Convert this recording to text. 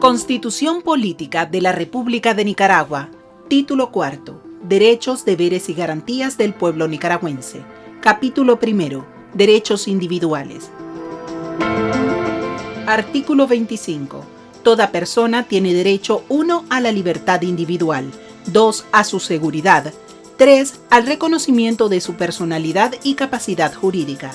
Constitución Política de la República de Nicaragua. Título cuarto. Derechos, deberes y garantías del pueblo nicaragüense. Capítulo primero. Derechos individuales. Artículo 25. Toda persona tiene derecho 1 a la libertad individual, 2 a su seguridad, 3 al reconocimiento de su personalidad y capacidad jurídica.